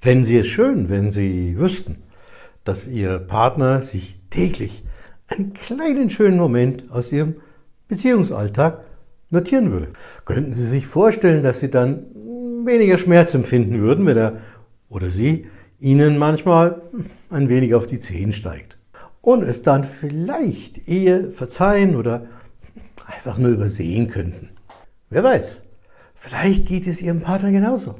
Fänden Sie es schön, wenn Sie wüssten, dass Ihr Partner sich täglich einen kleinen schönen Moment aus Ihrem Beziehungsalltag notieren würde? Könnten Sie sich vorstellen, dass Sie dann weniger Schmerz empfinden würden, wenn er oder sie Ihnen manchmal ein wenig auf die Zehen steigt? Und es dann vielleicht eher verzeihen oder einfach nur übersehen könnten. Wer weiß, vielleicht geht es Ihrem Partner genauso.